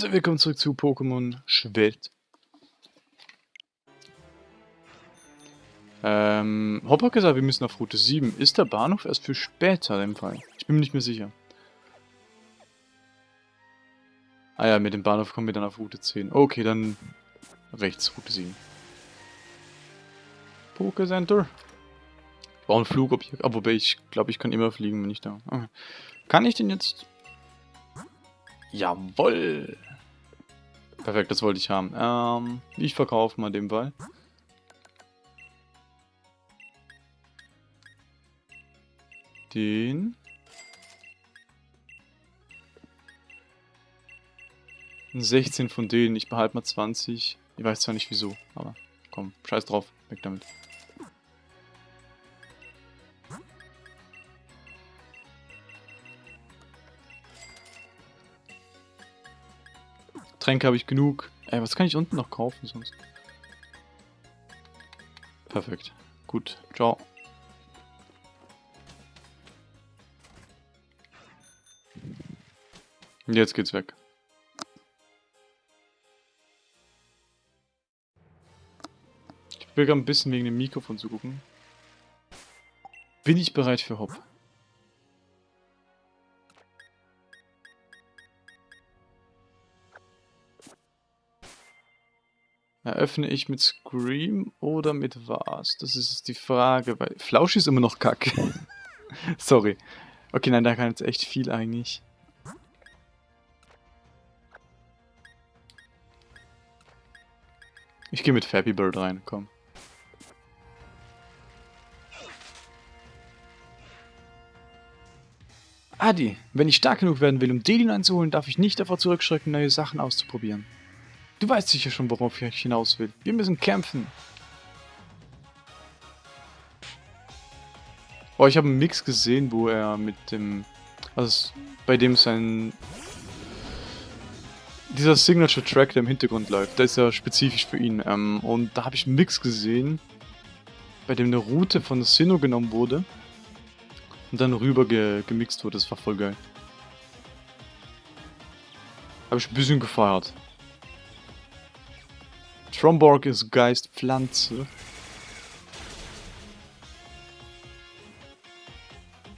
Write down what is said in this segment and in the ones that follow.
Leute, willkommen zurück zu Pokémon Schwert. Ähm, Hopper hat gesagt, wir müssen auf Route 7. Ist der Bahnhof erst für später im Fall? Ich bin mir nicht mehr sicher. Ah ja, mit dem Bahnhof kommen wir dann auf Route 10. Okay, dann rechts, Route 7. Pokécenter. Ich brauche ein Flugobjekt, aber wobei ich glaube, ich kann immer fliegen, wenn ich da... Okay. Kann ich den jetzt... Jawoll! Perfekt, das wollte ich haben. Ähm, ich verkaufe mal den Ball. Den. 16 von denen. Ich behalte mal 20. Ich weiß zwar nicht wieso, aber komm, scheiß drauf. Weg damit. Tränke habe ich genug. Ey, was kann ich unten noch kaufen sonst? Perfekt. Gut. Ciao. Jetzt geht's weg. Ich will gerade ein bisschen wegen dem Mikrofon zu gucken. Bin ich bereit für Hop? Eröffne ich mit Scream oder mit was? Das ist die Frage, weil Flausch ist immer noch kacke. Sorry. Okay, nein, da kann jetzt echt viel eigentlich. Ich gehe mit Fappy Bird rein, komm. Adi, wenn ich stark genug werden will, um Delin einzuholen, darf ich nicht davor zurückschrecken, neue Sachen auszuprobieren. Du weißt sicher schon, worauf ich hinaus will. Wir müssen kämpfen. Oh, ich habe einen Mix gesehen, wo er mit dem... Also, bei dem sein dieser Signature-Track, der im Hintergrund läuft, der ist ja spezifisch für ihn. Ähm, und da habe ich einen Mix gesehen, bei dem eine Route von Sinnoh genommen wurde und dann rüber ge gemixt wurde. Das war voll geil. Habe ich ein bisschen gefeiert. Tromborg ist Geist Pflanze.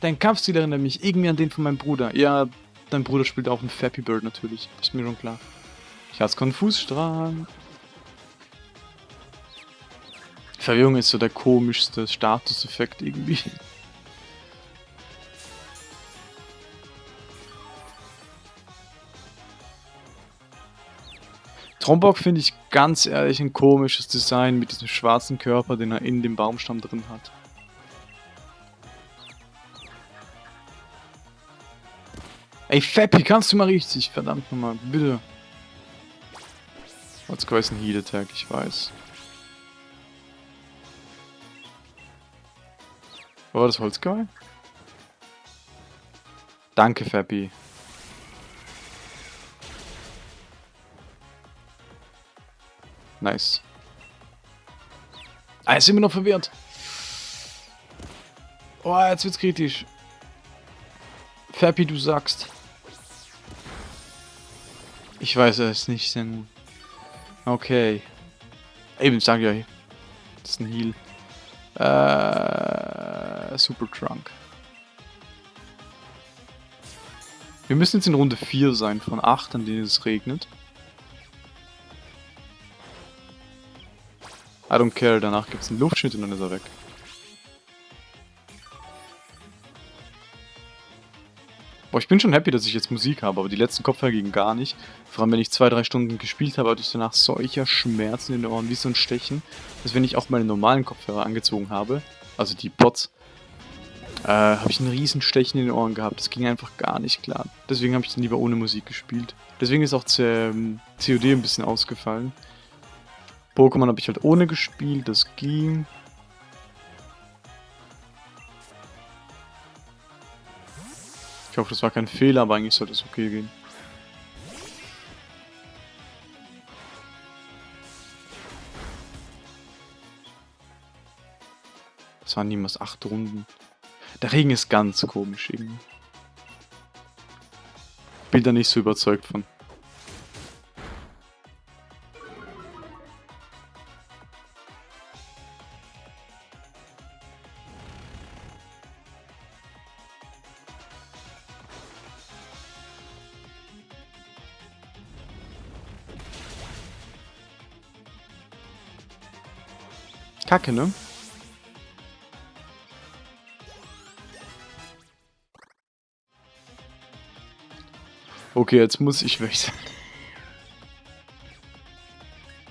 Dein Kampfstil erinnert mich irgendwie an den von meinem Bruder. Ja, Dein Bruder spielt auch ein Fappy Bird natürlich. Ist mir schon klar. Ich hasse Konfusstrahl. Verwirrung ist so der komischste Statuseffekt irgendwie. Trombok finde ich ganz ehrlich ein komisches Design mit diesem schwarzen Körper, den er in dem Baumstamm drin hat. Ey, Fappy, kannst du mal richtig? Verdammt nochmal, bitte. Holzkau ist ein Heal Attack, ich weiß. War das Holzkau? Danke, Fappy. Nice. Ah, jetzt sind wir noch verwirrt. Oh, jetzt wird's kritisch. Fappy, du sagst. Ich weiß es nicht sehr gut. Okay. Eben, sag ja. Das ist ein Heal. Äh, Super Trunk. Wir müssen jetzt in Runde 4 sein, von 8, an denen es regnet. I don't care, danach gibt es einen Luftschnitt und dann ist er weg. Boah, ich bin schon happy, dass ich jetzt Musik habe, aber die letzten Kopfhörer gingen gar nicht. Vor allem, wenn ich zwei, drei Stunden gespielt habe, hatte ich danach solcher Schmerzen in den Ohren, wie so ein Stechen, dass wenn ich auch meine normalen Kopfhörer angezogen habe, also die Pots, äh, habe ich einen riesen Stechen in den Ohren gehabt. Das ging einfach gar nicht klar. Deswegen habe ich dann lieber ohne Musik gespielt. Deswegen ist auch COD ein bisschen ausgefallen. Pokémon habe ich halt ohne gespielt, das ging. Ich hoffe, das war kein Fehler, aber eigentlich sollte es okay gehen. Das waren niemals acht Runden. Der Regen ist ganz komisch irgendwie. Bin da nicht so überzeugt von. Kacke, ne? Okay, jetzt muss ich wechseln.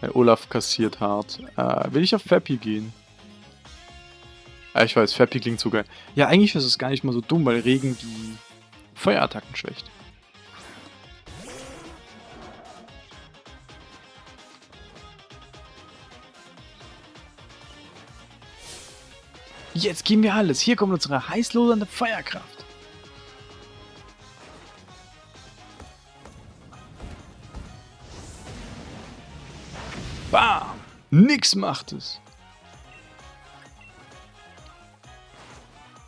Der Olaf kassiert hart. Äh, will ich auf Fappy gehen? Ah, ich weiß, Fappy klingt so geil. Ja, eigentlich ist es gar nicht mal so dumm, weil Regen die Feuerattacken schwächt. Jetzt geben wir alles. Hier kommt unsere heißlodernde Feuerkraft. Bam! Nix macht es.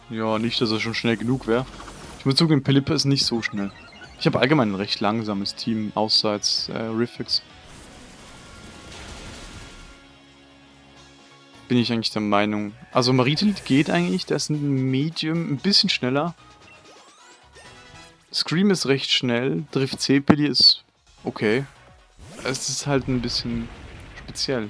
Ja, nicht, dass er schon schnell genug wäre. Ich muss zugeben, Pelipper ist nicht so schnell. Ich habe allgemein ein recht langsames Team, außerhalb äh, Riffix. Bin ich eigentlich der Meinung. Also Maritilit geht eigentlich, der ist ein Medium, ein bisschen schneller. Scream ist recht schnell, Drift C-Pili ist okay. Es ist halt ein bisschen speziell.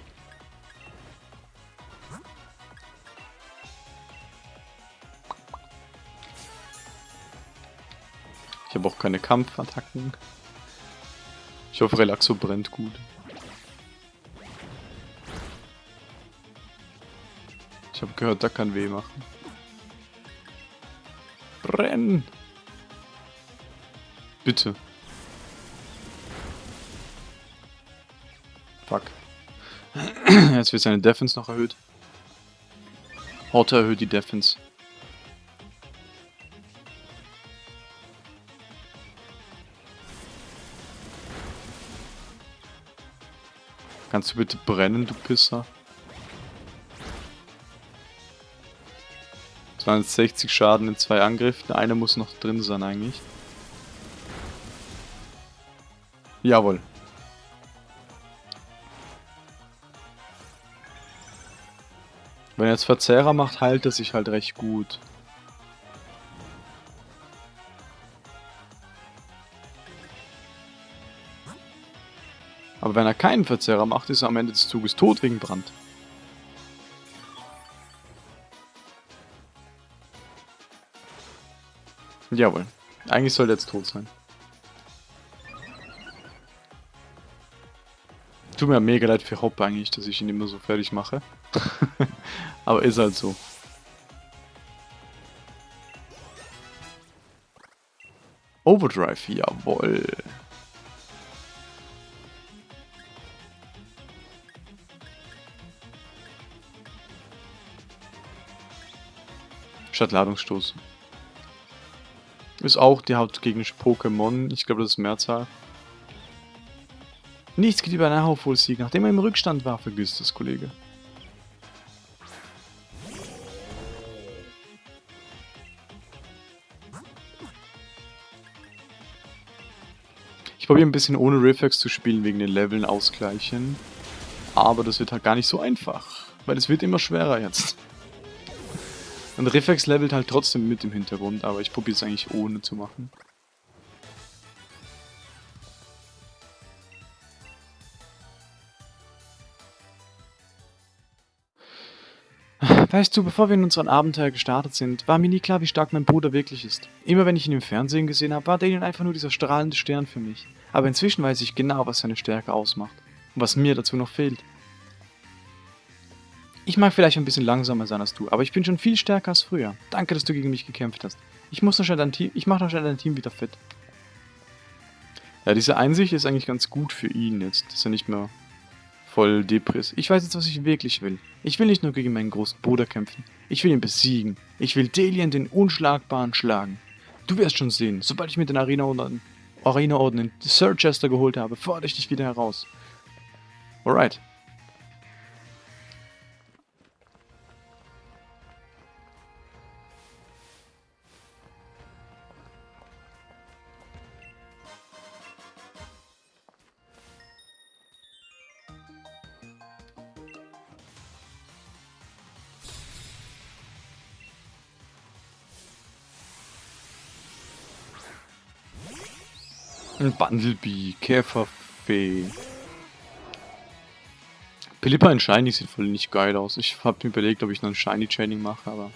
Ich habe auch keine Kampfattacken. Ich hoffe, Relaxo brennt gut. Ich habe gehört, da kann weh machen. Brenn! Bitte. Fuck. Jetzt wird seine Defense noch erhöht. Horta erhöht die Defense. Kannst du bitte brennen, du Pisser? 260 Schaden in zwei Angriffen. Einer muss noch drin sein eigentlich. Jawohl. Wenn er jetzt Verzehrer macht, heilt er sich halt recht gut. Aber wenn er keinen Verzehrer macht, ist er am Ende des Zuges tot wegen Brand. Jawohl. Eigentlich soll er jetzt tot sein. Tut mir mega leid für Hopp eigentlich, dass ich ihn immer so fertig mache. Aber ist halt so. Overdrive, jawohl. Statt Ladungsstoß. Ist auch die hauptgegnerische Pokémon. Ich glaube, das ist Mehrzahl. Nichts geht über einen Aufholsieg, nachdem er im Rückstand war, vergisst das Kollege. Ich probiere ein bisschen ohne Reflex zu spielen, wegen den Leveln ausgleichen. Aber das wird halt gar nicht so einfach, weil es wird immer schwerer jetzt. Und Reflex levelt halt trotzdem mit im Hintergrund, aber ich probiere es eigentlich ohne zu machen. Weißt du, bevor wir in unseren Abenteuer gestartet sind, war mir nie klar, wie stark mein Bruder wirklich ist. Immer wenn ich ihn im Fernsehen gesehen habe, war Daniel einfach nur dieser strahlende Stern für mich. Aber inzwischen weiß ich genau, was seine Stärke ausmacht. Und was mir dazu noch fehlt. Ich mag vielleicht ein bisschen langsamer sein als du, aber ich bin schon viel stärker als früher. Danke, dass du gegen mich gekämpft hast. Ich muss noch schnell dein Team, ich mach noch schnell dein Team wieder fit. Ja, diese Einsicht ist eigentlich ganz gut für ihn jetzt, dass er nicht mehr voll Depris. Ich weiß jetzt, was ich wirklich will. Ich will nicht nur gegen meinen großen Bruder kämpfen. Ich will ihn besiegen. Ich will Delian den Unschlagbaren schlagen. Du wirst schon sehen, sobald ich mir den Arena-Orden Arena in Sir Chester geholt habe, fordere ich dich wieder heraus. Alright. Ein Bundlebee, Käferfee. Pilippa in Shiny sieht voll nicht geil aus. Ich habe mir überlegt, ob ich noch ein Shiny Chaining mache, aber...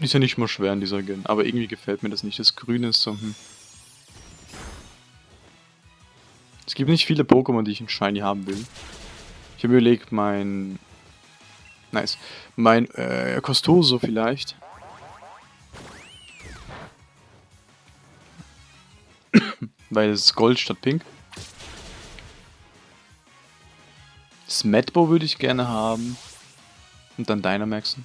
Ist ja nicht mal schwer in dieser Gen, aber irgendwie gefällt mir das nicht. Das Grüne ist so, hm. Es gibt nicht viele Pokémon, die ich in Shiny haben will. Ich habe überlegt, mein... Nice. Mein, äh, Costoso vielleicht. Weil es ist Gold statt Pink. Smetbo würde ich gerne haben. Und dann Dynamaxen.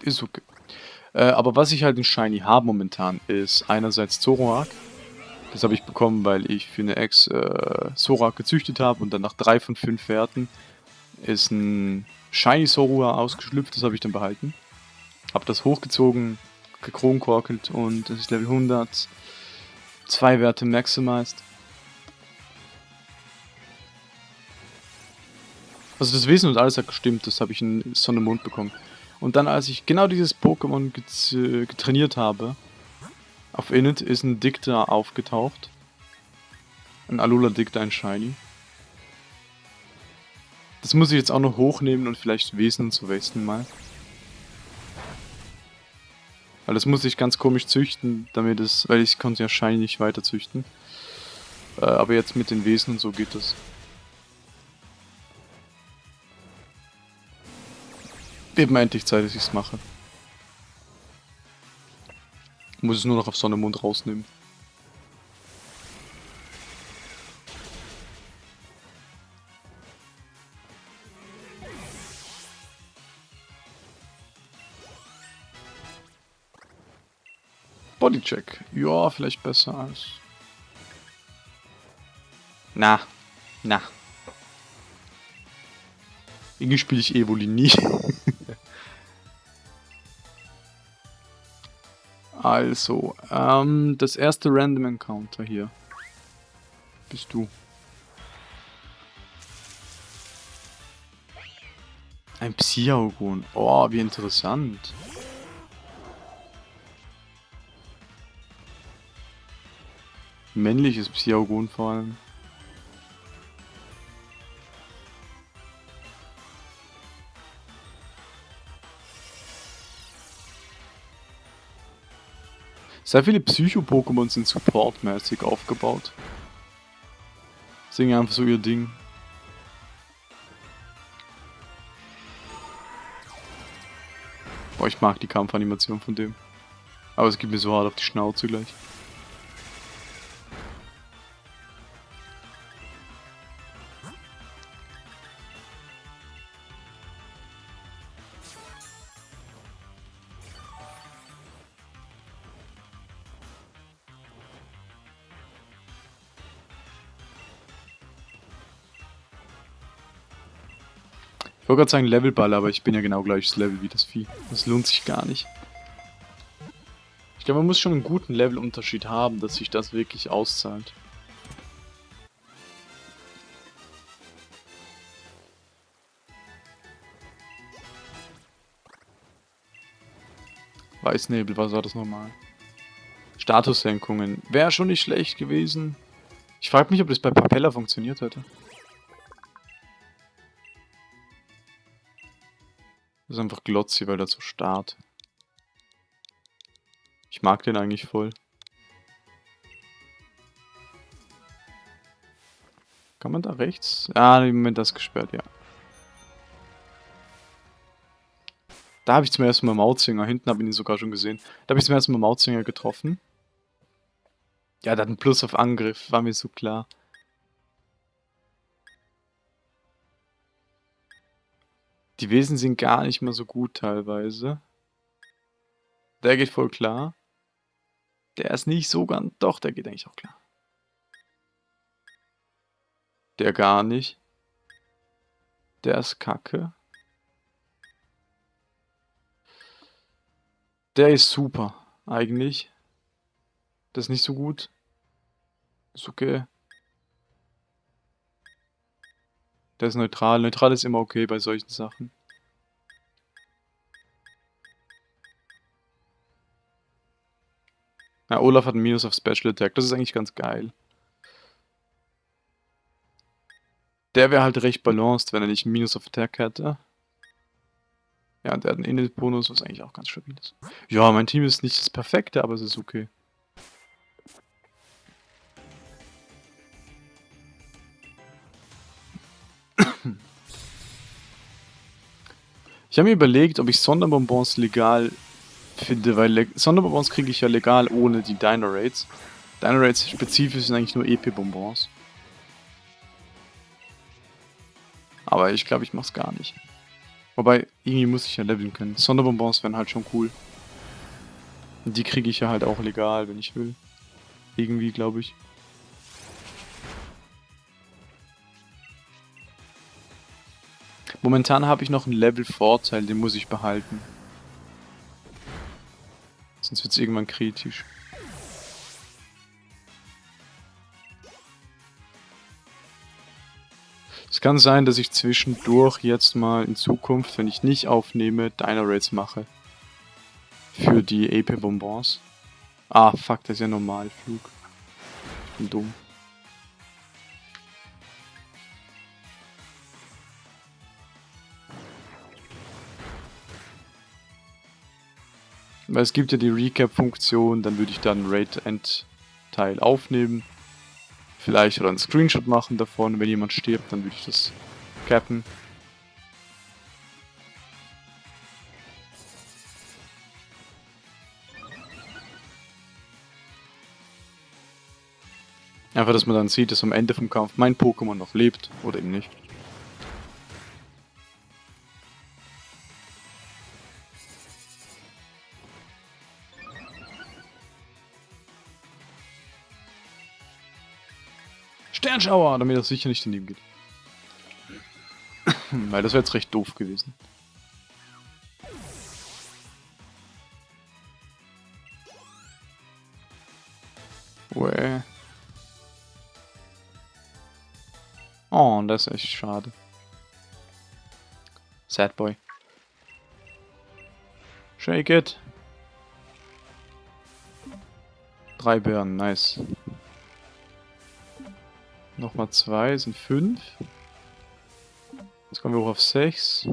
Ist okay. Äh, aber was ich halt in Shiny habe momentan, ist einerseits Zoroark. Das habe ich bekommen, weil ich für eine Ex äh, Zoroark gezüchtet habe und dann nach drei von fünf Werten ist ein Shiny Zorua ausgeschlüpft, das habe ich dann behalten. Habe das hochgezogen, gekronkorkelt und das ist Level 100. Zwei Werte maximized. Also das Wesen und alles hat gestimmt, das habe ich in Sonne Mond bekommen. Und dann, als ich genau dieses Pokémon getrainiert habe, auf Init ist ein Dicta aufgetaucht. Ein Alula Dicta, ein Shiny. Das muss ich jetzt auch noch hochnehmen und vielleicht Wesen zu Westen mal. Weil das muss ich ganz komisch züchten, damit es, weil ich konnte ja Shiny nicht weiter züchten. Äh, aber jetzt mit den Wesen und so geht das. Mir endlich Zeit, dass ich es mache. Muss es nur noch auf Sonne Mond rausnehmen. Bodycheck. Ja, vielleicht besser als... Na. Na. Irgendwie spiele ich Evoli nie. Also, ähm, das erste Random Encounter hier. Bist du. Ein Psiaugon. Oh, wie interessant. Männliches Psiaugon vor allem. Sehr viele Psycho-Pokémon sind supportmäßig aufgebaut. Singen einfach so ihr Ding. Boah, ich mag die Kampfanimation von dem. Aber es gibt mir so hart auf die Schnauze gleich. Ich wollte gerade sagen Levelball, aber ich bin ja genau gleiches Level wie das Vieh. Das lohnt sich gar nicht. Ich glaube, man muss schon einen guten Levelunterschied haben, dass sich das wirklich auszahlt. Weißnebel, was war das nochmal? Statussenkungen. Wäre schon nicht schlecht gewesen. Ich frage mich, ob das bei Papella funktioniert hätte. Das ist einfach Glotzi, weil der so starrt. Ich mag den eigentlich voll. Kann man da rechts? Ah, im Moment das gesperrt, ja. Da habe ich zum ersten Mal Mautzinger. Hinten habe ich ihn sogar schon gesehen. Da habe ich zum ersten Mal Mautzinger getroffen. Ja, einen Plus auf Angriff. War mir so klar. Die Wesen sind gar nicht mehr so gut teilweise. Der geht voll klar. Der ist nicht so ganz... Doch, der geht eigentlich auch klar. Der gar nicht. Der ist kacke. Der ist super, eigentlich. Das ist nicht so gut. Ist okay. Der ist neutral. Neutral ist immer okay bei solchen Sachen. Na, Olaf hat Minus auf Special Attack. Das ist eigentlich ganz geil. Der wäre halt recht balanced, wenn er nicht Minus auf Attack hätte. Ja, und der hat einen Init-Bonus, was eigentlich auch ganz stabil ist. Ja, mein Team ist nicht das perfekte, aber es ist okay. Ich habe mir überlegt, ob ich Sonderbonbons legal finde, weil Le Sonderbonbons kriege ich ja legal ohne die Dino Raids. Dino Raids spezifisch sind eigentlich nur EP-Bonbons. Aber ich glaube, ich mache es gar nicht. Wobei, irgendwie muss ich ja leveln können. Sonderbonbons wären halt schon cool. Die kriege ich ja halt auch legal, wenn ich will. Irgendwie, glaube ich. Momentan habe ich noch einen Level-Vorteil, den muss ich behalten. Sonst wird es irgendwann kritisch. Es kann sein, dass ich zwischendurch jetzt mal in Zukunft, wenn ich nicht aufnehme, Dino Raids mache. Für die AP-Bonbons. Ah, fuck, das ist ja Normalflug. Ich bin dumm. Weil es gibt ja die Recap-Funktion, dann würde ich dann Raid-End-Teil aufnehmen. Vielleicht oder einen Screenshot machen davon, wenn jemand stirbt, dann würde ich das cappen. Einfach, dass man dann sieht, dass am Ende vom Kampf mein Pokémon noch lebt oder eben nicht. Sternschauer, damit das sicher nicht daneben geht. Weil das wäre jetzt recht doof gewesen. Uäh. Oh, das ist echt schade. Sad boy. Shake it. Drei Bären, nice. Nochmal zwei, sind fünf. Jetzt kommen wir hoch auf sechs.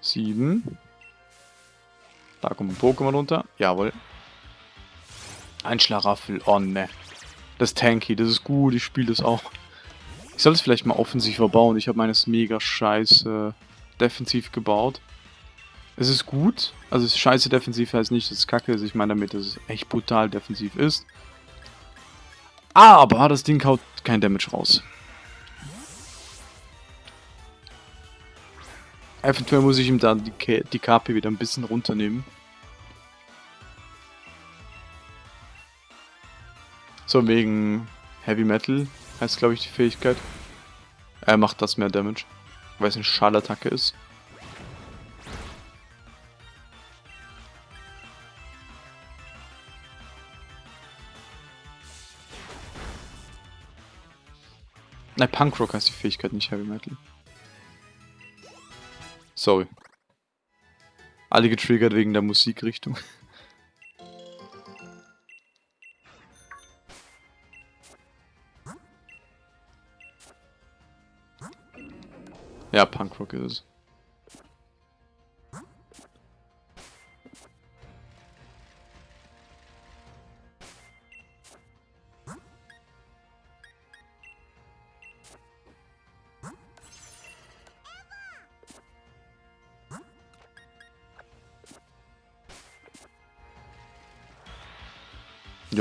Sieben. Da kommt ein Pokémon runter. Jawohl. Ein Schlaraffel. Oh ne. Das tanky, das ist gut, ich spiele das auch. Ich sollte es vielleicht mal offensiv verbauen. Ich habe meines mega scheiße defensiv gebaut. Es ist gut. Also scheiße defensiv heißt nicht, dass es kacke ist. Ich meine damit, dass es echt brutal defensiv ist. Aber das Ding haut kein Damage raus. Eventuell muss ich ihm dann die, die KP wieder ein bisschen runternehmen. So, wegen Heavy Metal heißt glaube ich die Fähigkeit. Er macht das mehr Damage, weil es eine Schallattacke ist. Nein, Punkrock heißt die Fähigkeit, nicht Heavy Metal. Sorry. Alle getriggert wegen der Musikrichtung. Ja, Punkrock ist es.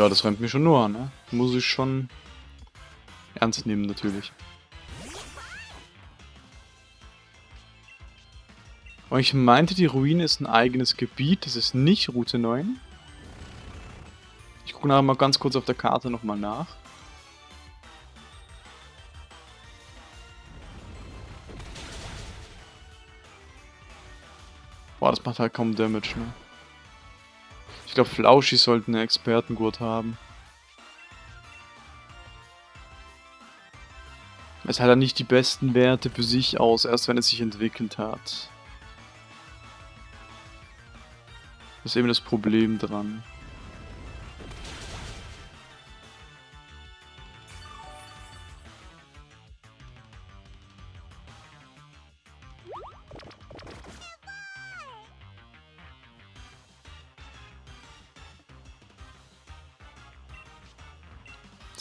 Ja, das rennt mir schon nur an, ne? Muss ich schon ernst nehmen, natürlich. Und ich meinte, die Ruine ist ein eigenes Gebiet, das ist nicht Route 9. Ich gucke nachher mal ganz kurz auf der Karte nochmal nach. Boah, das macht halt kaum Damage, ne? Ich glaube, Flauschi sollten einen Expertengurt haben. Es hat er nicht die besten Werte für sich aus, erst wenn es sich entwickelt hat. Das ist eben das Problem dran.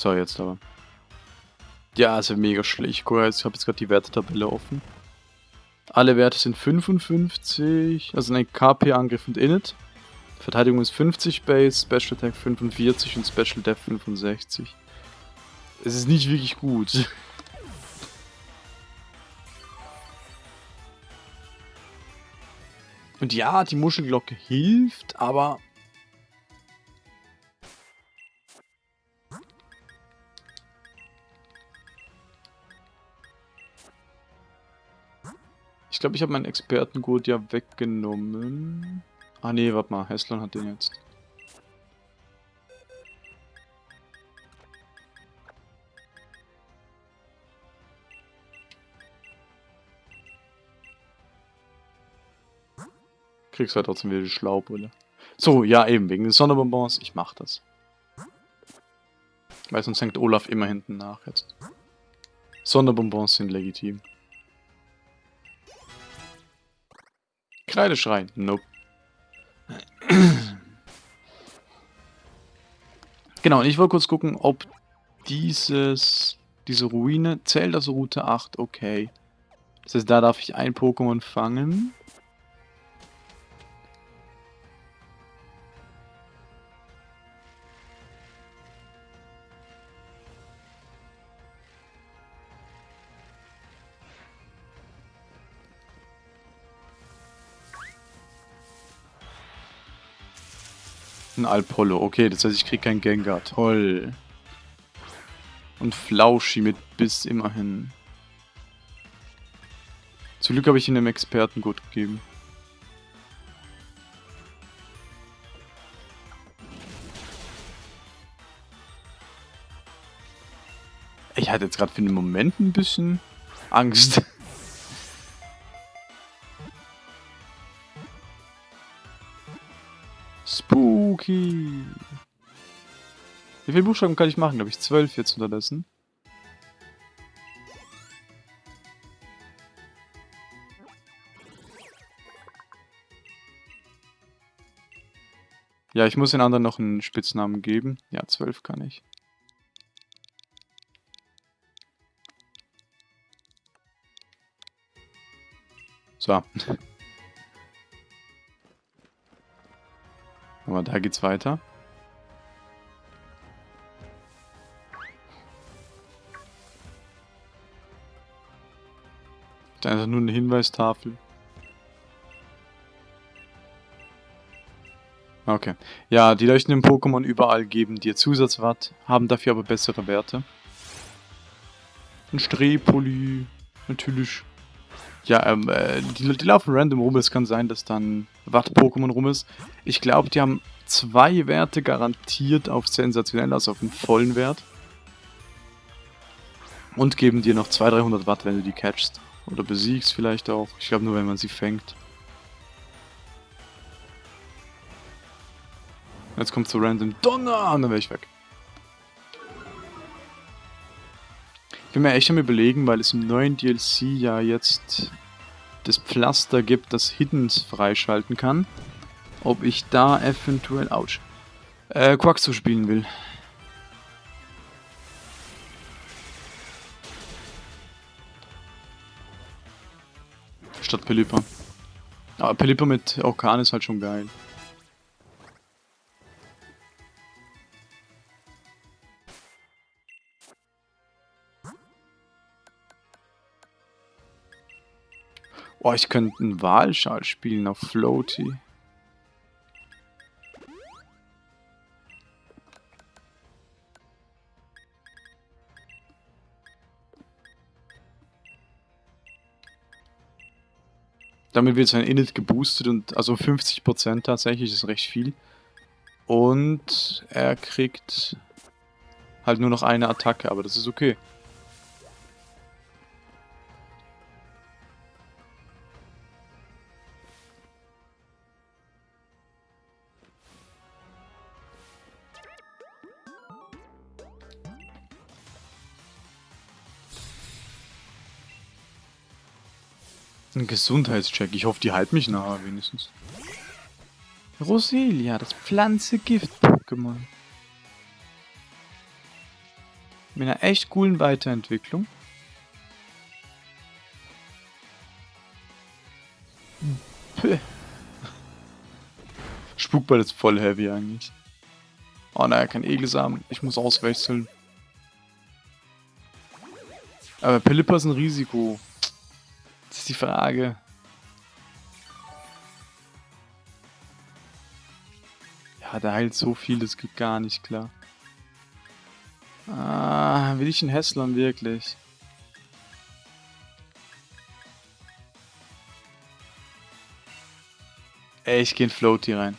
So, jetzt aber. Ja, ist ja mega schlecht. Ich habe jetzt gerade die Wertetabelle offen. Alle Werte sind 55, also ein KP-Angriff und Init. Verteidigung ist 50 Base, Special Attack 45 und Special Death 65. Es ist nicht wirklich gut. Und ja, die Muschelglocke hilft, aber glaube, ich habe meinen Expertengurt ja weggenommen. Ah nee, warte mal, Heslon hat den jetzt. Kriegst halt trotzdem wieder die Schlaubrille. So, ja eben, wegen des Sonderbonbons, ich mach das. Weil sonst hängt Olaf immer hinten nach jetzt. Sonderbonbons sind legitim. Kreideschrein. Nope. genau, und ich wollte kurz gucken, ob dieses, diese Ruine zählt als Route 8. Okay. Das heißt, da darf ich ein Pokémon fangen. Alpollo. Okay, das heißt, ich krieg kein Gengar. Toll. Und Flauschi mit Biss immerhin. Zum Glück habe ich ihn einem Experten gut gegeben. Ich hatte jetzt gerade für den Moment ein bisschen Angst. Wie viele Buchstaben kann ich machen? Glaube ich zwölf jetzt unterdessen. Ja, ich muss den anderen noch einen Spitznamen geben. Ja, zwölf kann ich. So. Aber da geht's weiter. Einfach nur eine Hinweistafel. Okay. Ja, die leuchtenden Pokémon überall geben dir Zusatzwatt, haben dafür aber bessere Werte. Ein Strepoli, natürlich. Ja, ähm, äh, die, die, laufen random rum. Es kann sein, dass dann Watt-Pokémon rum ist. Ich glaube, die haben zwei Werte garantiert auf sensationell, also auf einen vollen Wert. Und geben dir noch 200-300 Watt, wenn du die catchst. Oder besiegst vielleicht auch. Ich glaube nur, wenn man sie fängt. Jetzt kommt so random Donner und dann wäre ich weg. Ich bin mir echt am überlegen, weil es im neuen DLC ja jetzt das Pflaster gibt, das Hiddens freischalten kann. Ob ich da eventuell, ouch, äh, Quaxo spielen will. Statt Pelipper. Aber Pelipper mit Orkan ist halt schon geil. Oh, ich könnte einen Wahlschal spielen auf Floaty. Damit wird sein Init geboostet und also 50% tatsächlich ist recht viel. Und er kriegt halt nur noch eine Attacke, aber das ist okay. Ein Gesundheitscheck. Ich hoffe, die halten mich nachher wenigstens. Roselia, das Pflanze-Gift-Pokémon. Mit einer echt coolen Weiterentwicklung. Spukball ist voll heavy eigentlich. Oh naja, kein Egelsamen. Ich muss auswechseln. Aber Pelipper ist ein Risiko. Ist die Frage. Ja, der heilt so viel, das geht gar nicht klar. Ah, will ich einen Hässlern wirklich? Ey, ich geh in Floaty rein.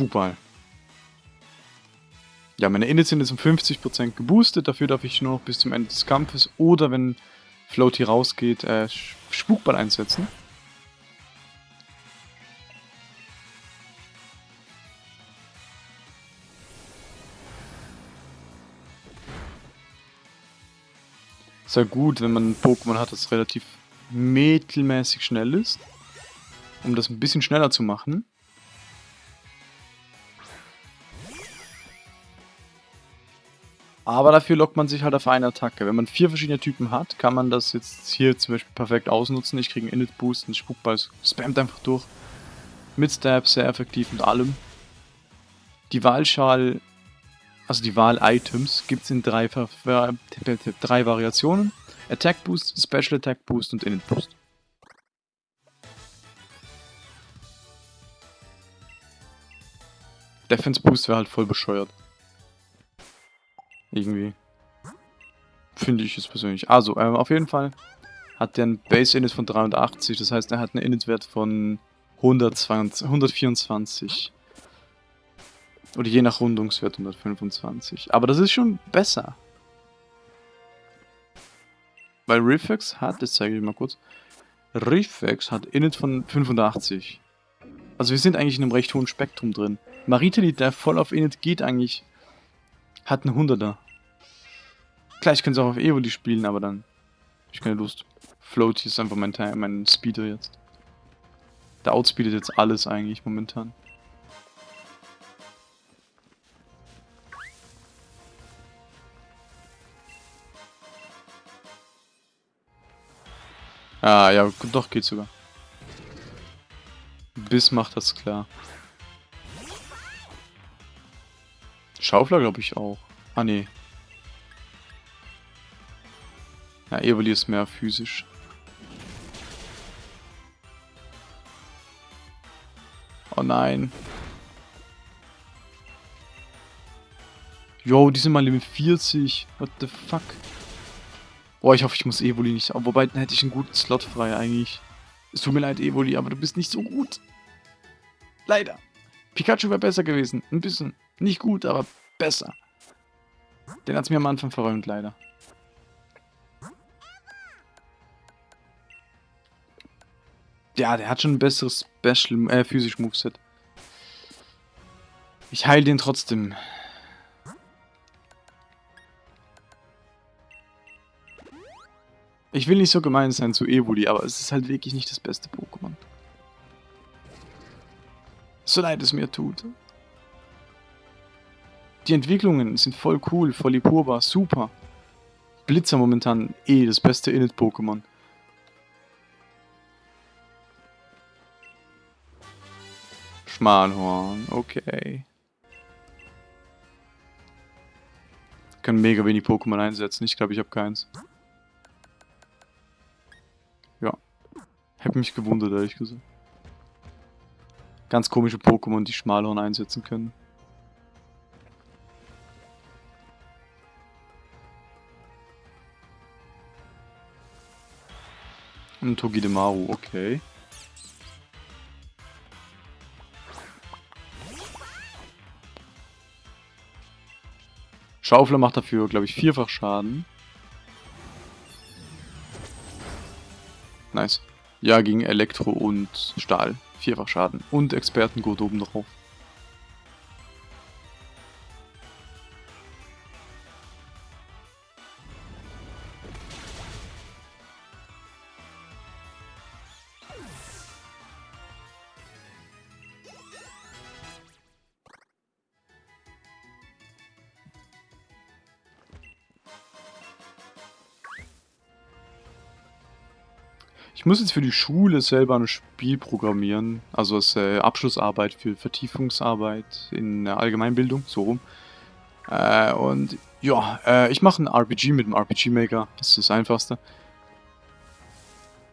Spukball. Ja, meine Init sind jetzt um 50% geboostet, dafür darf ich nur noch bis zum Ende des Kampfes oder wenn Floaty rausgeht, äh, Spukball einsetzen. Ist ja gut, wenn man ein Pokémon hat, das relativ mittelmäßig schnell ist. Um das ein bisschen schneller zu machen. Aber dafür lockt man sich halt auf eine Attacke. Wenn man vier verschiedene Typen hat, kann man das jetzt hier zum Beispiel perfekt ausnutzen. Ich kriege einen Init-Boost, ein Spukball spammt einfach durch. Mit Stab, sehr effektiv und allem. Die Wahlschal, also die Wahl-Items, gibt es in drei, drei Variationen. Attack Boost, Special Attack Boost und Init Boost. Defense Boost wäre halt voll bescheuert. Irgendwie. Finde ich es persönlich. Also, ähm, auf jeden Fall hat der ein Base Init von 83, das heißt, er hat einen Init-Wert von 120, 124. Oder je nach Rundungswert 125. Aber das ist schon besser. Weil Riffex hat, das zeige ich mal kurz, Riffex hat Init von 85. Also wir sind eigentlich in einem recht hohen Spektrum drin. Maritali, der voll auf Init geht eigentlich hat einen 100er. Klar, ich könnte es auch auf Evoli spielen, aber dann ich keine Lust. Floaty ist einfach mein, mein Speeder jetzt. Der outspeedet jetzt alles eigentlich momentan. Ah, ja, doch, geht sogar. Biss macht das klar. Schaufler glaube ich auch. Ah, nee. Ja, Evoli ist mehr physisch. Oh nein. Yo, die sind mal Level 40. What the fuck? Boah, ich hoffe, ich muss Evoli nicht... Wobei, dann hätte ich einen guten Slot frei eigentlich. Es tut mir leid, Evoli, aber du bist nicht so gut. Leider. Pikachu wäre besser gewesen. Ein bisschen. Nicht gut, aber besser. Den hat es mir am Anfang verräumt, leider. Ja, der hat schon ein besseres Special, äh, physisch Moveset. Ich heile den trotzdem. Ich will nicht so gemein sein zu Evoli, aber es ist halt wirklich nicht das beste Pokémon. So leid es mir tut. Die Entwicklungen sind voll cool, voll Ipurba, super. Blitzer momentan eh das beste Init-Pokémon. Schmalhorn, okay. Ich kann mega wenig Pokémon einsetzen, ich glaube ich habe keins. Ja. Hab mich gewundert, ehrlich gesagt. Ganz komische Pokémon, die Schmalhorn einsetzen können. Und Togidemaru, okay. Schaufler macht dafür, glaube ich, vierfach Schaden. Nice. Ja, gegen Elektro und Stahl. Vierfach Schaden. Und Expertengurt oben drauf. Muss jetzt für die Schule selber ein Spiel programmieren, also als äh, Abschlussarbeit für Vertiefungsarbeit in der Allgemeinbildung, so rum. Äh, und ja, äh, ich mache ein RPG mit dem RPG Maker, das ist das Einfachste.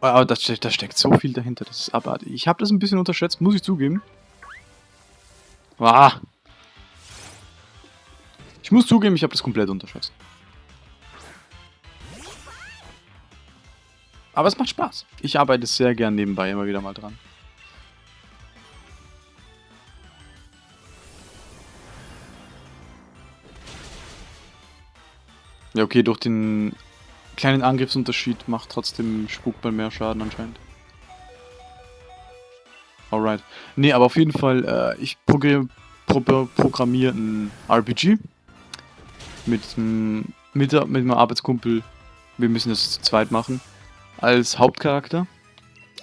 Aber da, da steckt so viel dahinter, das ist abartig. Ich habe das ein bisschen unterschätzt, muss ich zugeben. Ah. Ich muss zugeben, ich habe das komplett unterschätzt. Aber es macht Spaß. Ich arbeite sehr gern nebenbei immer wieder mal dran. Ja, okay, durch den kleinen Angriffsunterschied macht trotzdem Spukball mehr Schaden anscheinend. Alright. Nee, aber auf jeden Fall, äh, ich programmiere pro programmier ein RPG mit, mit, mit meinem Arbeitskumpel. Wir müssen das zu zweit machen als Hauptcharakter.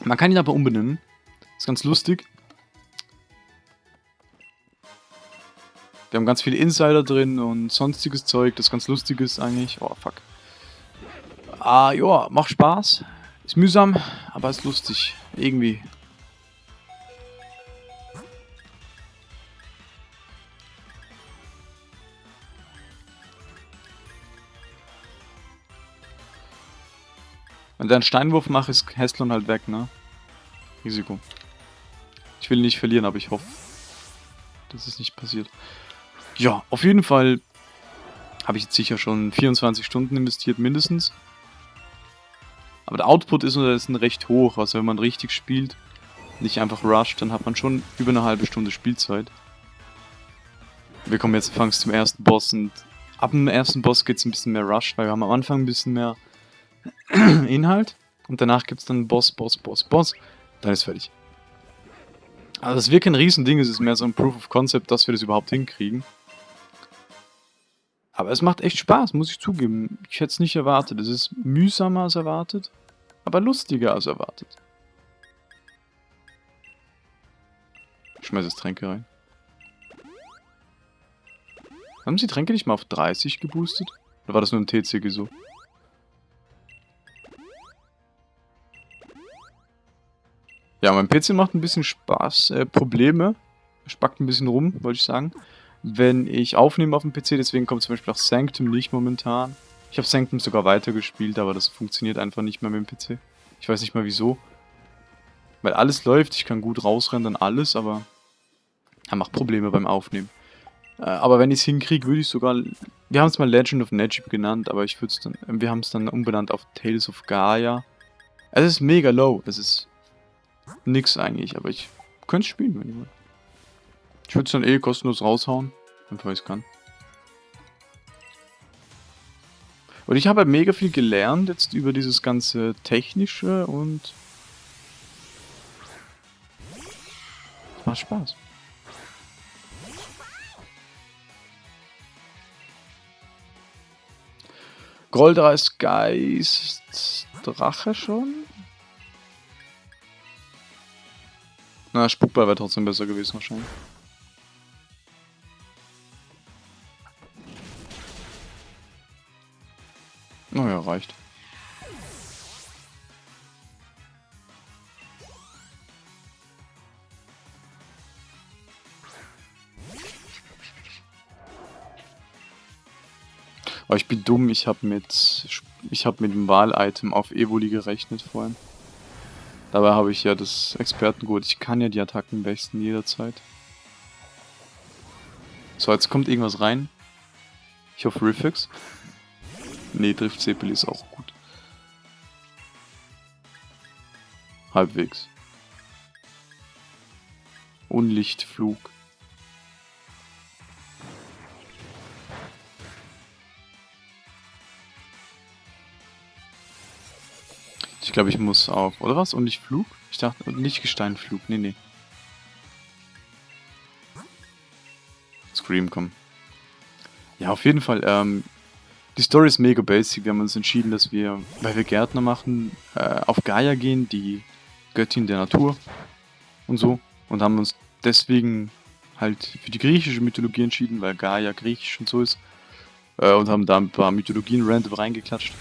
Man kann ihn aber umbenennen. Ist ganz lustig. Wir haben ganz viele Insider drin und sonstiges Zeug, das ganz lustig ist eigentlich. Oh, fuck. Ah, ja, macht Spaß. Ist mühsam, aber ist lustig. Irgendwie. Wenn der einen Steinwurf macht, ist Heslon halt weg, ne? Risiko. Ich will nicht verlieren, aber ich hoffe, dass es nicht passiert. Ja, auf jeden Fall habe ich jetzt sicher schon 24 Stunden investiert, mindestens. Aber der Output ist, ist recht hoch, also wenn man richtig spielt, nicht einfach rusht, dann hat man schon über eine halbe Stunde Spielzeit. Wir kommen jetzt anfangs zum ersten Boss und ab dem ersten Boss geht es ein bisschen mehr Rush, weil wir haben am Anfang ein bisschen mehr Inhalt und danach gibt es dann Boss, Boss, Boss, Boss. Dann ist fertig. Also es wird kein Riesending, es ist mehr so ein Proof of Concept, dass wir das überhaupt hinkriegen. Aber es macht echt Spaß, muss ich zugeben. Ich hätte es nicht erwartet. Es ist mühsamer als erwartet, aber lustiger als erwartet. Ich schmeiße jetzt Tränke rein. Haben sie Tränke nicht mal auf 30 geboostet? Oder war das nur ein TCG so? Ja, mein PC macht ein bisschen Spaß, äh, Probleme. Spackt ein bisschen rum, wollte ich sagen. Wenn ich aufnehme auf dem PC, deswegen kommt zum Beispiel auch Sanctum nicht momentan. Ich habe Sanctum sogar weitergespielt, aber das funktioniert einfach nicht mehr mit dem PC. Ich weiß nicht mal wieso. Weil alles läuft, ich kann gut rausrennen, alles, aber er macht Probleme beim Aufnehmen. Äh, aber wenn ich es hinkriege, würde ich sogar... Wir haben es mal Legend of Najib genannt, aber ich würde es dann... Wir haben es dann umbenannt auf Tales of Gaia. Es ist mega low, es ist nix eigentlich, aber ich könnte spielen, wenn ich will. Ich würde es dann eh kostenlos raushauen, weil ich es kann. Und ich habe halt mega viel gelernt jetzt über dieses ganze Technische und... macht Spaß. Goldereis Geist Drache schon? Na, Spukball wäre trotzdem besser gewesen wahrscheinlich. Naja, reicht. Aber ich bin dumm, ich habe mit ich habe mit dem Wahl-Item auf Evoli gerechnet vorhin. Dabei habe ich ja das Expertengut. Ich kann ja die Attacken wechseln jederzeit. So, jetzt kommt irgendwas rein. Ich hoffe Riffix. Nee, trifft Sepeli ist auch gut. Halbwegs. Unlichtflug. Glaube, ich muss auch. Oder was? Und nicht Flug? Ich dachte, nicht Gesteinflug. Nee, nee. Scream, komm. Ja, auf jeden Fall. Ähm, die Story ist mega basic. Wir haben uns entschieden, dass wir, weil wir Gärtner machen, äh, auf Gaia gehen, die Göttin der Natur und so. Und haben uns deswegen halt für die griechische Mythologie entschieden, weil Gaia griechisch und so ist. Äh, und haben da ein paar Mythologien random reingeklatscht.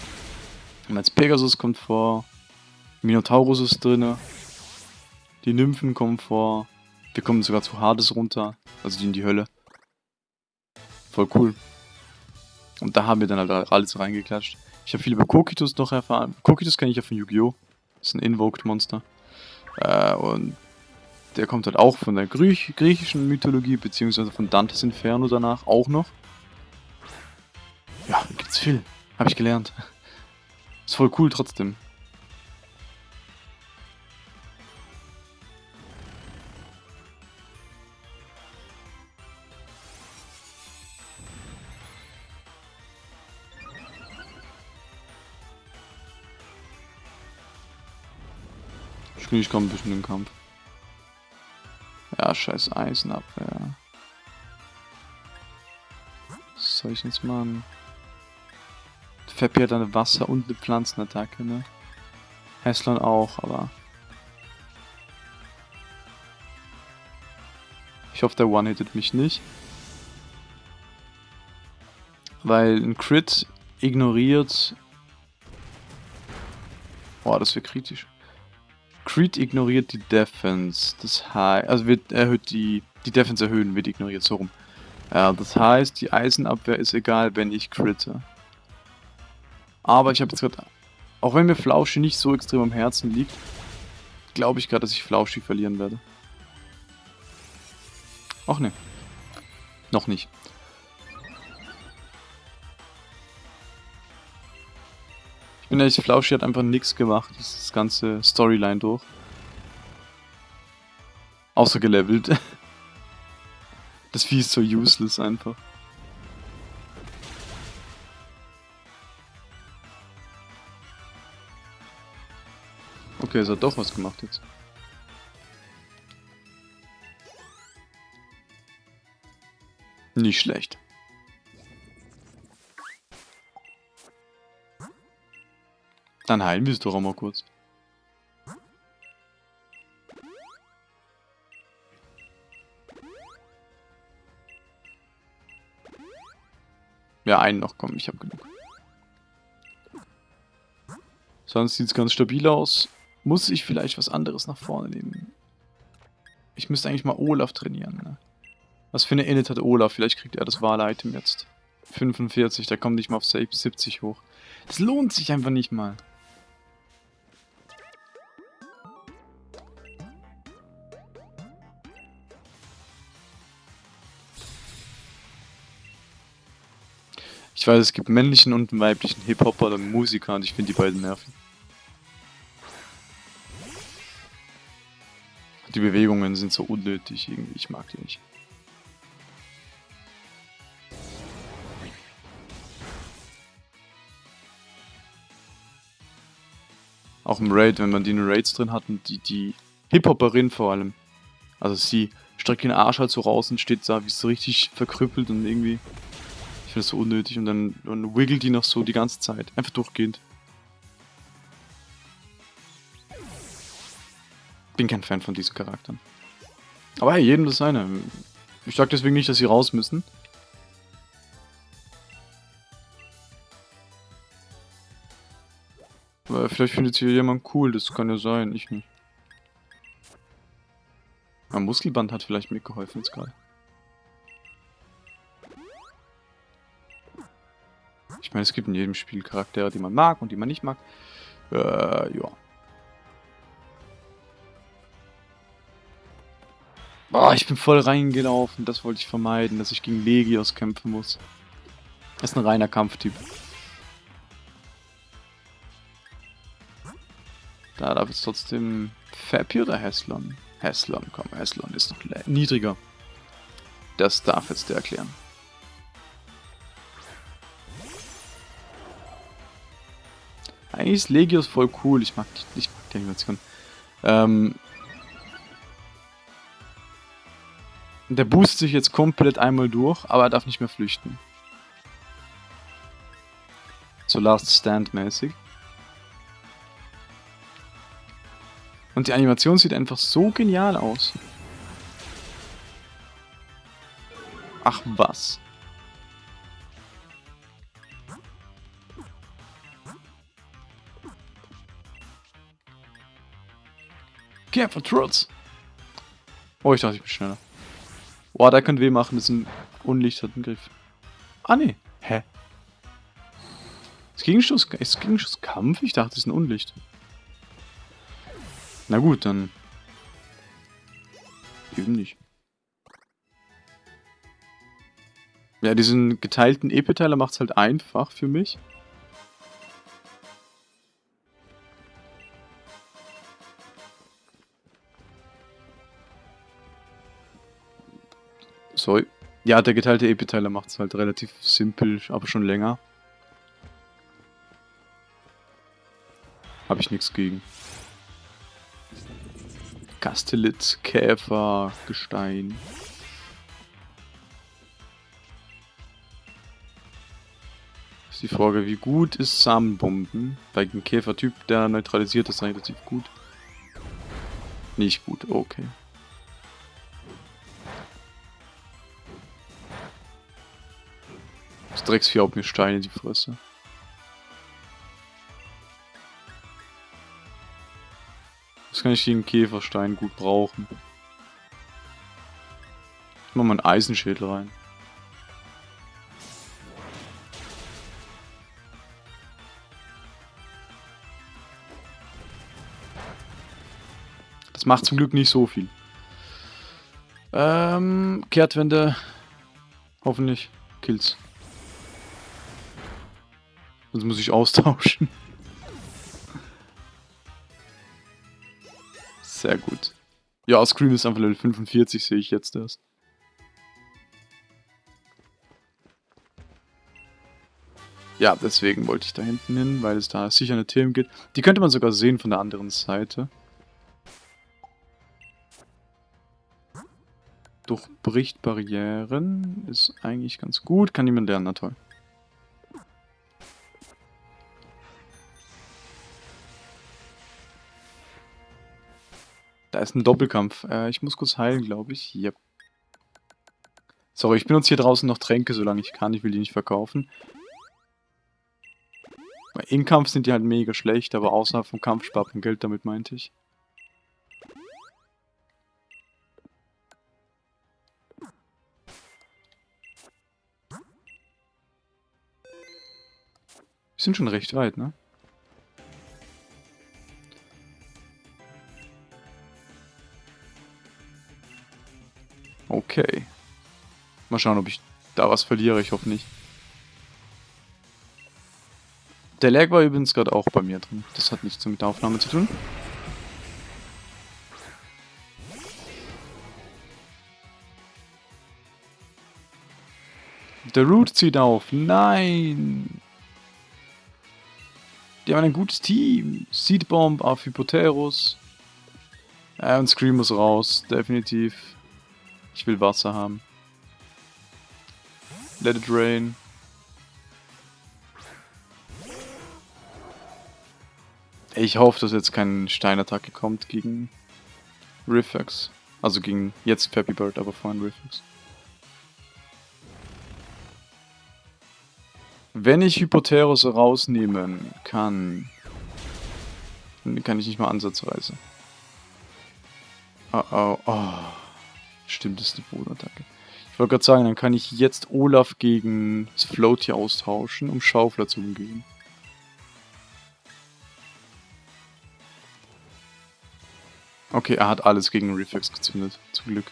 Und als Pegasus kommt vor, Minotaurus ist drin, die Nymphen kommen vor, wir kommen sogar zu Hades runter, also die in die Hölle. Voll cool. Und da haben wir dann halt alles reingeklatscht. Ich habe viel über Kokitus noch erfahren. Kokitus kenne ich ja von Yu-Gi-Oh! Ist ein Invoked-Monster. Äh, und der kommt halt auch von der Griech griechischen Mythologie, beziehungsweise von Dantes Inferno danach auch noch. Ja, gibt's viel. Habe ich gelernt. Ist voll cool trotzdem. Ich bin ich komme bisschen in den Kampf. Ja, scheiß Eisenabwehr. Was soll ich jetzt machen? Feppi hat eine Wasser- und eine Pflanzenattacke, ne? Heslon auch, aber... Ich hoffe, der One-Hittet mich nicht. Weil ein Crit ignoriert... Boah, das wäre kritisch. Crit ignoriert die Defense. Das heißt, also wird erhöht die, die Defense erhöhen, wird ignoriert, so rum. Ja, das heißt, die Eisenabwehr ist egal, wenn ich critte. Aber ich habe jetzt gerade, auch wenn mir Flauschi nicht so extrem am Herzen liegt, glaube ich gerade, dass ich Flauschi verlieren werde. Ach ne. Noch nicht. Ich bin ehrlich, Flauschi hat einfach nichts gemacht, das ganze Storyline durch. Außer gelevelt. Das Vieh ist so useless einfach. Okay, es hat doch was gemacht jetzt. Nicht schlecht. Dann heilen wir es doch auch mal kurz. Ja, einen noch, komm, ich hab genug. Sonst sieht es ganz stabil aus. Muss ich vielleicht was anderes nach vorne nehmen? Ich müsste eigentlich mal Olaf trainieren, ne? Was für eine Init hat Olaf? Vielleicht kriegt er das Wahl-Item jetzt. 45, der kommt nicht mal auf 70 hoch. Das lohnt sich einfach nicht mal. Ich weiß, es gibt männlichen und weiblichen Hip-Hopper und Musiker und ich finde die beiden nervig. Die Bewegungen sind so unnötig irgendwie, ich mag die nicht. Auch im Raid, wenn man die in Raids drin hat und die, die Hip-Hopperin vor allem. Also sie streckt den Arsch halt so raus und steht da wie so richtig verkrüppelt und irgendwie finde das so unnötig und dann, dann wiggelt die noch so die ganze Zeit. Einfach durchgehend. Bin kein Fan von diesen Charakteren. Aber hey, jedem das seine. Ich sag deswegen nicht, dass sie raus müssen. Aber vielleicht findet sie jemand cool, das kann ja sein, ich nicht. Ein Muskelband hat vielleicht mitgeholfen jetzt gerade. Meine, es gibt in jedem Spiel Charaktere, die man mag und die man nicht mag. Äh, ja. Boah, ich bin voll reingelaufen. Das wollte ich vermeiden, dass ich gegen Legios kämpfen muss. Das ist ein reiner Kampftyp. Da darf es trotzdem Fappy oder Heslon? Heslon, komm, Heslon ist noch niedriger. Das darf jetzt der erklären. Eigentlich ist Legios voll cool. Ich mag die, ich mag die Animation. Ähm, der boost sich jetzt komplett einmal durch, aber er darf nicht mehr flüchten. So Last Stand mäßig. Und die Animation sieht einfach so genial aus. Ach was. Kämpfer Trotz. Oh, ich dachte, ich bin schneller. Boah, da könnte weh machen, das ist ein unlichterten Griff. Ah, nee. Hä? Ist Gegenstoß, ist Gegenstoß Kampf? Ich dachte, das ist ein Unlicht. Na gut, dann... Eben nicht. Ja, diesen geteilten EP-Teiler macht es halt einfach für mich. So, ja, der geteilte EP-Teiler macht es halt relativ simpel, aber schon länger. Habe ich nichts gegen. Kastellit, Käfer, Gestein. Ist die Frage, wie gut ist Samenbomben? Bei dem Käfertyp, der neutralisiert ist relativ gut. Nicht gut, okay. Das Drecksvieh haut mir Steine in die Fresse. Das kann ich gegen Käferstein gut brauchen. Ich mach mal einen Eisenschädel rein. Das macht zum Glück nicht so viel. Ähm, Kehrtwende. Hoffentlich. Kills. Sonst muss ich austauschen. Sehr gut. Ja, Scream ist einfach Level 45, sehe ich jetzt erst. Ja, deswegen wollte ich da hinten hin, weil es da sicher eine Themen gibt. Die könnte man sogar sehen von der anderen Seite. Durchbricht Barrieren. Ist eigentlich ganz gut. Kann niemand lernen, na toll. Da ist ein Doppelkampf. Äh, ich muss kurz heilen, glaube ich. Yep. Sorry, ich benutze hier draußen noch Tränke, solange ich kann. Ich will die nicht verkaufen. Im Kampf sind die halt mega schlecht, aber außerhalb vom Kampf spart man Geld, damit meinte ich. Wir sind schon recht weit, ne? Okay. Mal schauen, ob ich da was verliere. Ich hoffe nicht. Der Lag war übrigens gerade auch bei mir drin. Das hat nichts mit der Aufnahme zu tun. Der Root zieht auf. Nein! Die haben ein gutes Team. Seedbomb auf Hypoterus. Ja, und Scream muss raus. Definitiv. Ich will Wasser haben. Let it rain. Ich hoffe, dass jetzt keine Steinattacke kommt gegen Riffex. Also gegen jetzt Peppy Bird, aber vorhin Riffex. Wenn ich Hypoteros rausnehmen kann, dann kann ich nicht mal ansatzweise. Oh oh, oh. Stimmt, das ist eine Bodenattacke. Ich wollte gerade sagen, dann kann ich jetzt Olaf gegen das Float hier austauschen, um Schaufler zu umgehen. Okay, er hat alles gegen Reflex gezündet. Zum Glück.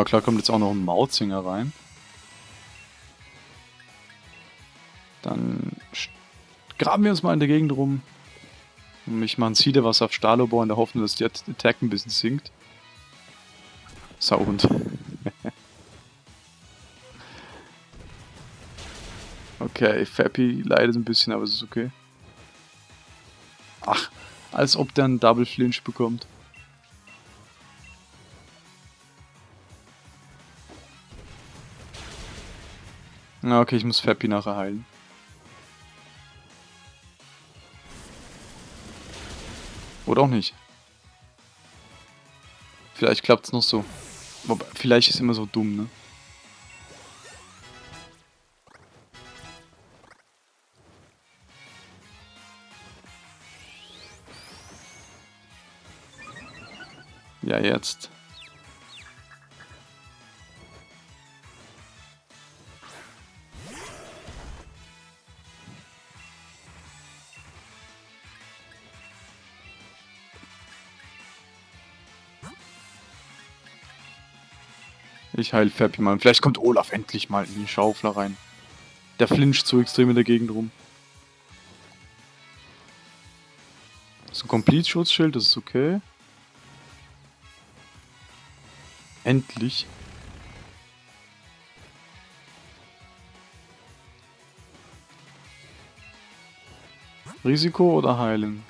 Ja, klar kommt jetzt auch noch ein Mautzinger rein. Dann graben wir uns mal in der Gegend rum. Und ich mache ein Siedewasser auf Stahlobor in der Hoffnung, dass die Attack ein bisschen sinkt. Sauhund. okay, Fappy leidet ein bisschen, aber es ist okay. Ach, als ob der einen Double Flinch bekommt. Na, okay, ich muss Fappy nachher heilen. Oder auch nicht. Vielleicht klappt es noch so. Wobei, vielleicht ist immer so dumm, ne? Ja, jetzt. Ich heil Fappy mal. Vielleicht kommt Olaf endlich mal in die Schaufler rein. Der flincht so extrem in der Gegend rum. So ein Complete-Schutzschild, das ist okay. Endlich. Risiko oder heilen?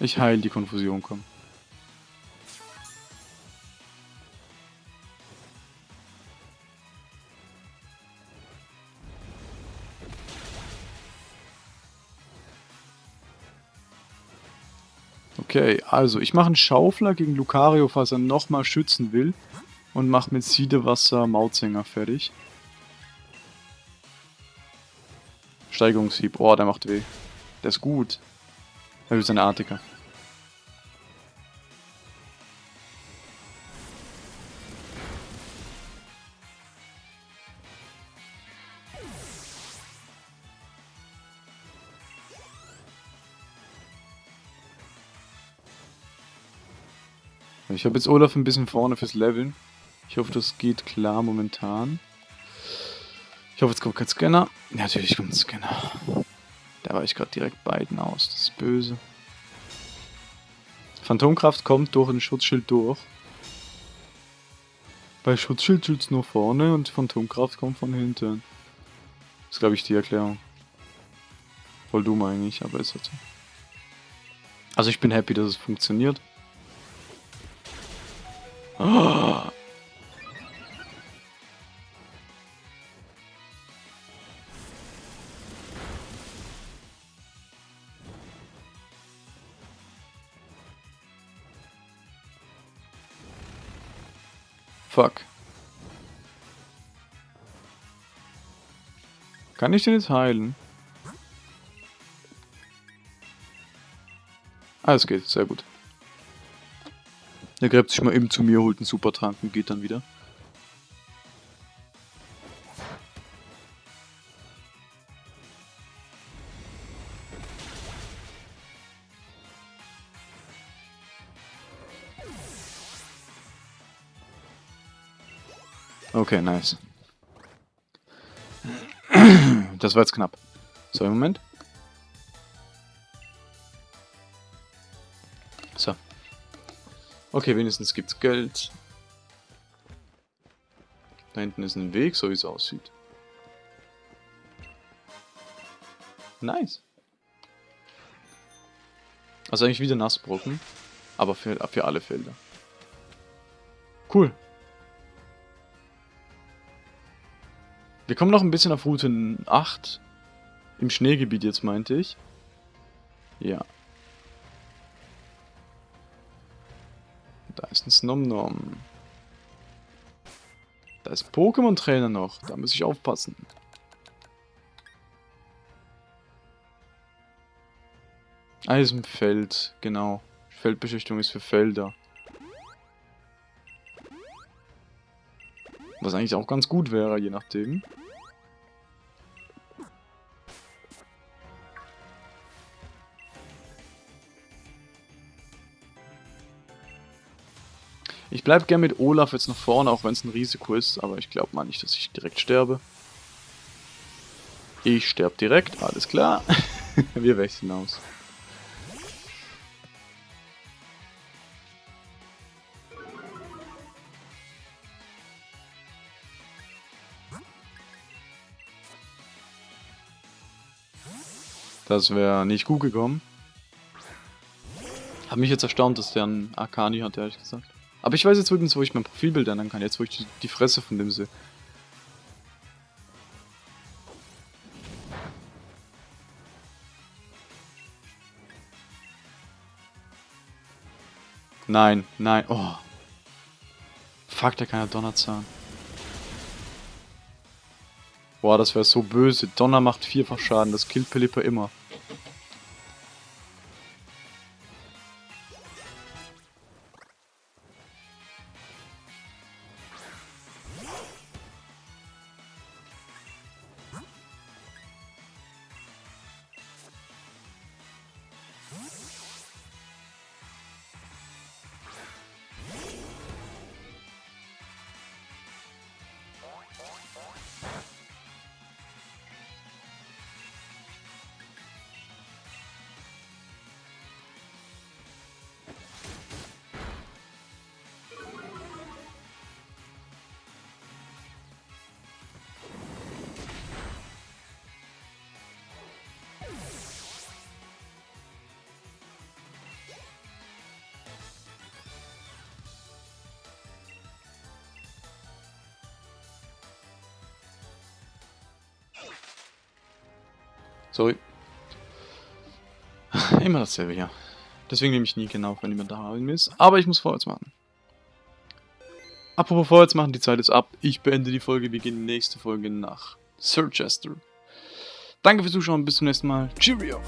Ich heil die Konfusion, komm. Okay, also ich mache einen Schaufler gegen Lucario, falls er nochmal schützen will. Und mache mit Siedewasser Mautsänger fertig. Steigerungshieb. Oh, der macht weh. Der ist gut. Er will seine Artiker. Ich habe jetzt Olaf ein bisschen vorne fürs Leveln. Ich hoffe, das geht klar momentan. Ich hoffe, jetzt kommt kein Scanner. Ja, natürlich kommt ein Scanner. Da war ich gerade direkt beiden aus. Das ist böse. Phantomkraft kommt durch ein Schutzschild durch. Bei Schutzschild schützt nur vorne und Phantomkraft kommt von hinten. Das ist, glaube ich, die Erklärung. Voll dumm eigentlich, aber ist halt so. Also ich bin happy, dass es funktioniert. Fuck. Kann ich den jetzt heilen? Alles geht, sehr gut. Er gräbt sich mal eben zu mir, holt einen Supertrank und geht dann wieder. Okay, nice. Das war jetzt knapp. So, im Moment. Okay, wenigstens gibt's Geld. Da hinten ist ein Weg, so wie es aussieht. Nice. Also eigentlich wieder Nassbrocken, aber für, für alle Felder. Cool. Wir kommen noch ein bisschen auf Route 8. Im Schneegebiet jetzt, meinte ich. Ja. Da ist ein Snomnom. Da ist Pokémon-Trainer noch. Da muss ich aufpassen. Eisenfeld, genau. Feldbeschichtung ist für Felder. Was eigentlich auch ganz gut wäre, je nachdem. Ich bleibe gern mit Olaf jetzt nach vorne, auch wenn es ein Risiko ist, aber ich glaube mal nicht, dass ich direkt sterbe. Ich sterbe direkt, alles klar. Wir wechseln aus. Das wäre nicht gut gekommen. Hat mich jetzt erstaunt, dass der einen Arcani hat, ehrlich gesagt. Aber ich weiß jetzt übrigens, wo ich mein Profilbild ändern kann. Jetzt, wo ich die, die Fresse von dem sehe. Nein, nein. Oh. Fuck, der kann ja Donnerzahn. Boah, das wäre so böse. Donner macht vierfach Schaden. Das killt Pelipper immer. Immer dasselbe hier. Deswegen nehme ich nie genau, wenn jemand da ist. Aber ich muss vorwärts machen. Apropos vorwärts machen, die Zeit ist ab. Ich beende die Folge. Wir gehen nächste Folge nach Sir Chester. Danke fürs Zuschauen. Bis zum nächsten Mal. Cheerio.